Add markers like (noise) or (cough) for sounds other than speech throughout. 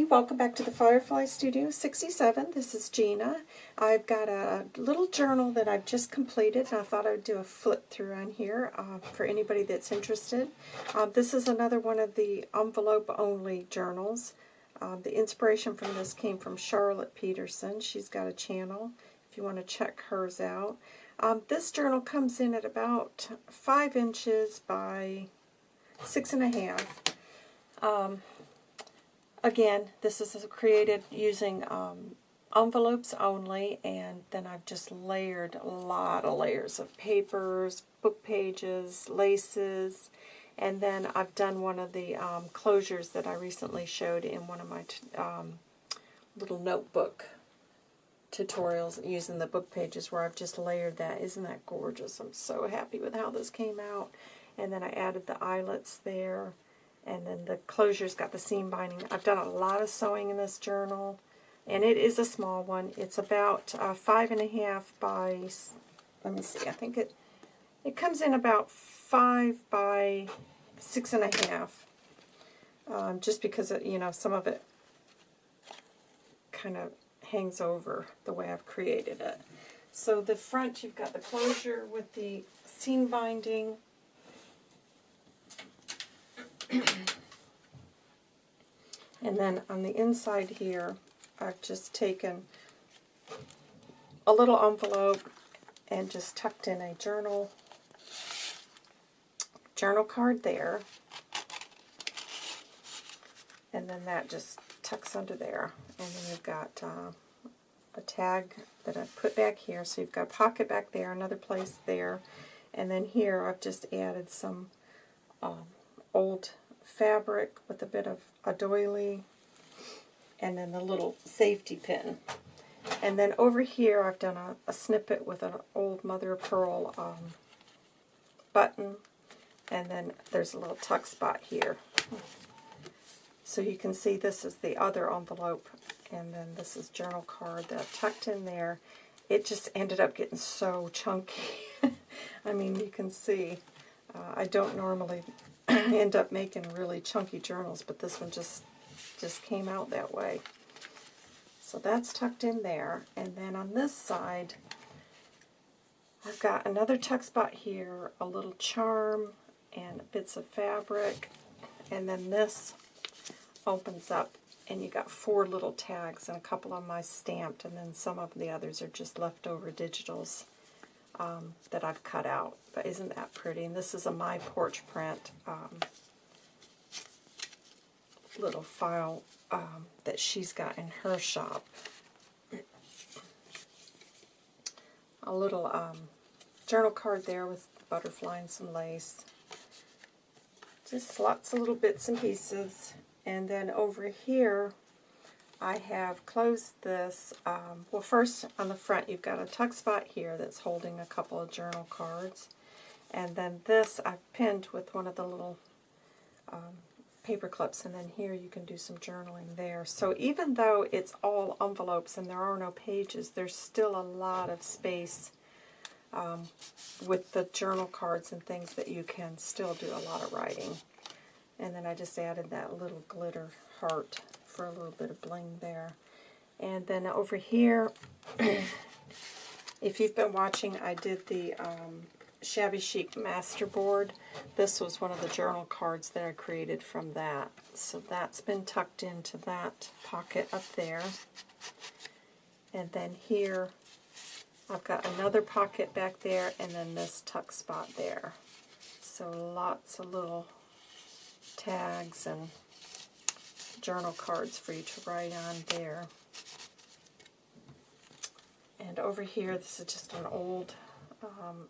everybody. Welcome back to the Firefly Studio 67. This is Gina. I've got a little journal that I've just completed, and I thought I would do a flip through on here uh, for anybody that's interested. Uh, this is another one of the envelope-only journals. Uh, the inspiration from this came from Charlotte Peterson. She's got a channel if you want to check hers out. Um, this journal comes in at about 5 inches by six and a half. Um, Again, this is created using um, envelopes only, and then I've just layered a lot of layers of papers, book pages, laces, and then I've done one of the um, closures that I recently showed in one of my um, little notebook tutorials using the book pages where I've just layered that. Isn't that gorgeous? I'm so happy with how this came out. And then I added the eyelets there. And then the closure's got the seam binding. I've done a lot of sewing in this journal, and it is a small one. It's about uh, five and a half by, let me see, I think it, it comes in about five by six and a half. Um, just because, it, you know, some of it kind of hangs over the way I've created it. So the front, you've got the closure with the seam binding, (clears throat) and then on the inside here, I've just taken a little envelope and just tucked in a journal journal card there. And then that just tucks under there. And then you've got uh, a tag that I've put back here. So you've got a pocket back there, another place there. And then here I've just added some um, old fabric with a bit of a doily and then the little safety pin. And then over here I've done a, a snippet with an old mother of pearl um, button and then there's a little tuck spot here. So you can see this is the other envelope and then this is journal card that I've tucked in there. It just ended up getting so chunky. (laughs) I mean, you can see uh, I don't normally end up making really chunky journals, but this one just, just came out that way. So that's tucked in there. And then on this side, I've got another tuck spot here, a little charm, and bits of fabric. And then this opens up, and you got four little tags, and a couple of my stamped, and then some of the others are just leftover digitals um, that I've cut out. But isn't that pretty? And this is a My Porch print um, little file um, that she's got in her shop. A little um, journal card there with butterfly and some lace. Just lots of little bits and pieces. And then over here, I have closed this, um, well first on the front you've got a tuck spot here that's holding a couple of journal cards. And then this I've pinned with one of the little um, paper clips and then here you can do some journaling there. So even though it's all envelopes and there are no pages, there's still a lot of space um, with the journal cards and things that you can still do a lot of writing. And then I just added that little glitter heart for a little bit of bling there. And then over here, (clears throat) if you've been watching, I did the um, Shabby Chic Masterboard. This was one of the journal cards that I created from that. So that's been tucked into that pocket up there. And then here, I've got another pocket back there, and then this tuck spot there. So lots of little tags and journal cards for you to write on there. And over here, this is just an old um,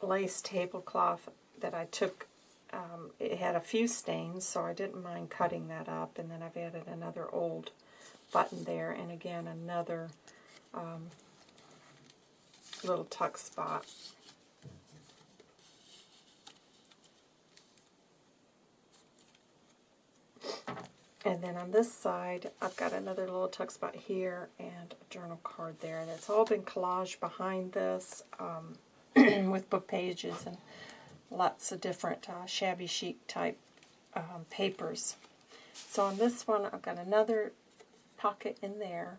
lace tablecloth that I took. Um, it had a few stains, so I didn't mind cutting that up. And then I've added another old button there, and again another um, little tuck spot. And then on this side, I've got another little tuck spot here and a journal card there. And it's all been collaged behind this um, (clears throat) with book pages and lots of different uh, shabby chic type um, papers. So on this one, I've got another pocket in there,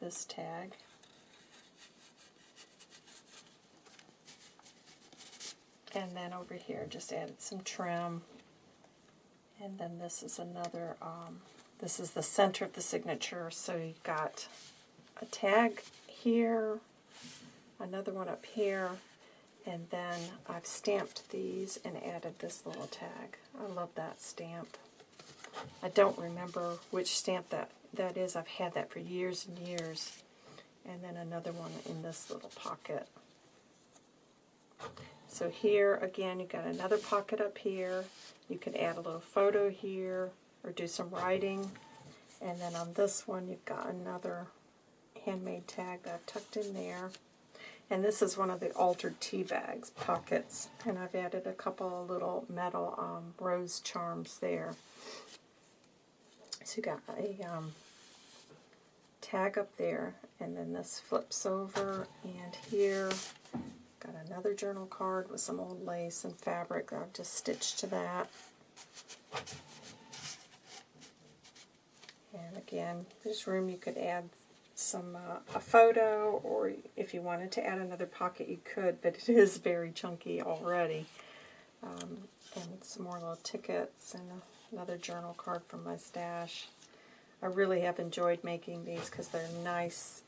this tag. And then over here, just added some trim. And then this is another, um, this is the center of the signature. So you've got a tag here, another one up here, and then I've stamped these and added this little tag. I love that stamp. I don't remember which stamp that, that is. I've had that for years and years. And then another one in this little pocket. So here, again, you've got another pocket up here. You can add a little photo here or do some writing. And then on this one, you've got another handmade tag that I've tucked in there. And this is one of the altered tea bags pockets. And I've added a couple of little metal um, rose charms there. So you got a um, tag up there, and then this flips over, and here got another journal card with some old lace and fabric I've just stitched to that. And again, there's room you could add some uh, a photo, or if you wanted to add another pocket, you could, but it is very chunky already. Um, and some more little tickets and another journal card from my stash. I really have enjoyed making these because they're nice.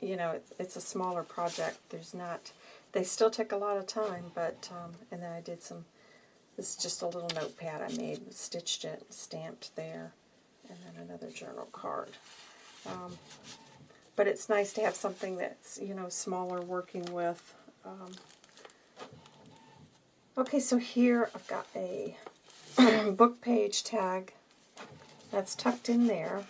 You know, it's, it's, a smaller project. There's not, they still take a lot of time, but, um, and then I did some, this is just a little notepad I made, stitched it, stamped there, and then another journal card. Um, but it's nice to have something that's, you know, smaller working with. Um, okay, so here I've got a (clears throat) book page tag that's tucked in there.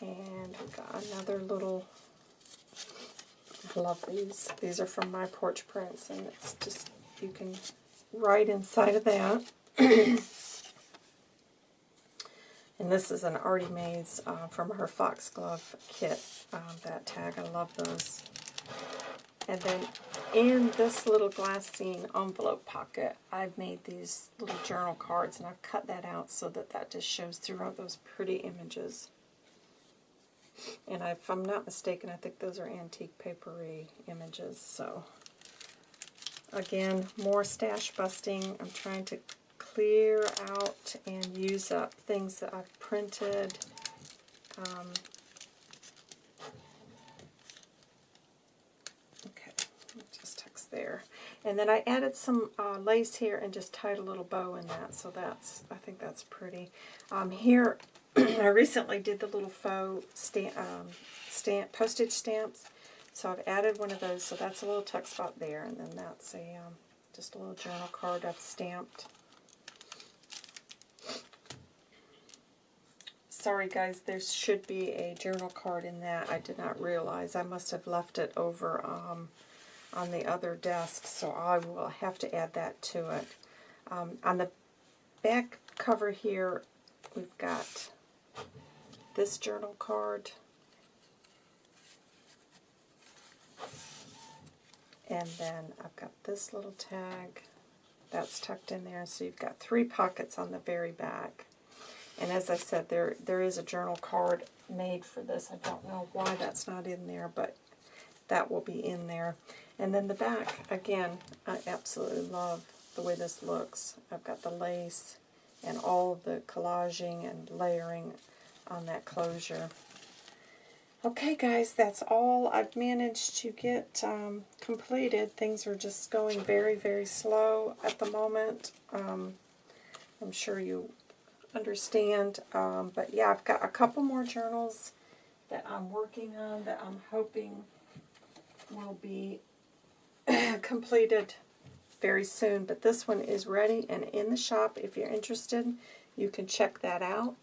And we've got another little, love these. These are from my porch prints, and it's just, you can write inside of that. (clears throat) And this is an Artie Mays uh, from her Foxglove kit, um, that tag. I love those. And then in this little glassine envelope pocket, I've made these little journal cards, and I've cut that out so that that just shows throughout those pretty images. And if I'm not mistaken, I think those are antique papery images. So again, more stash busting. I'm trying to clear out and use up things that I've printed. Um, okay, just text there. And then I added some uh, lace here and just tied a little bow in that, so that's, I think that's pretty. Um, here, (clears throat) I recently did the little faux stamp, um, stamp, postage stamps, so I've added one of those, so that's a little tuck spot there, and then that's a um, just a little journal card I've stamped. Sorry guys, there should be a journal card in that. I did not realize. I must have left it over um, on the other desk, so I will have to add that to it. Um, on the back cover here, we've got this journal card. And then I've got this little tag that's tucked in there. So you've got three pockets on the very back. And as I said, there there is a journal card made for this. I don't know why that's not in there, but that will be in there. And then the back, again, I absolutely love the way this looks. I've got the lace and all the collaging and layering on that closure. Okay, guys, that's all I've managed to get um, completed. Things are just going very, very slow at the moment. Um, I'm sure you understand. Um, but yeah, I've got a couple more journals that I'm working on that I'm hoping will be (clears throat) completed very soon. But this one is ready and in the shop. If you're interested, you can check that out.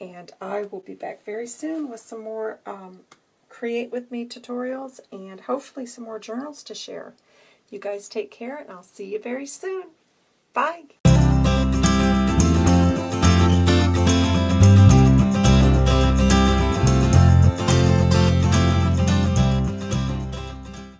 And I will be back very soon with some more um, Create With Me tutorials and hopefully some more journals to share. You guys take care and I'll see you very soon. Bye!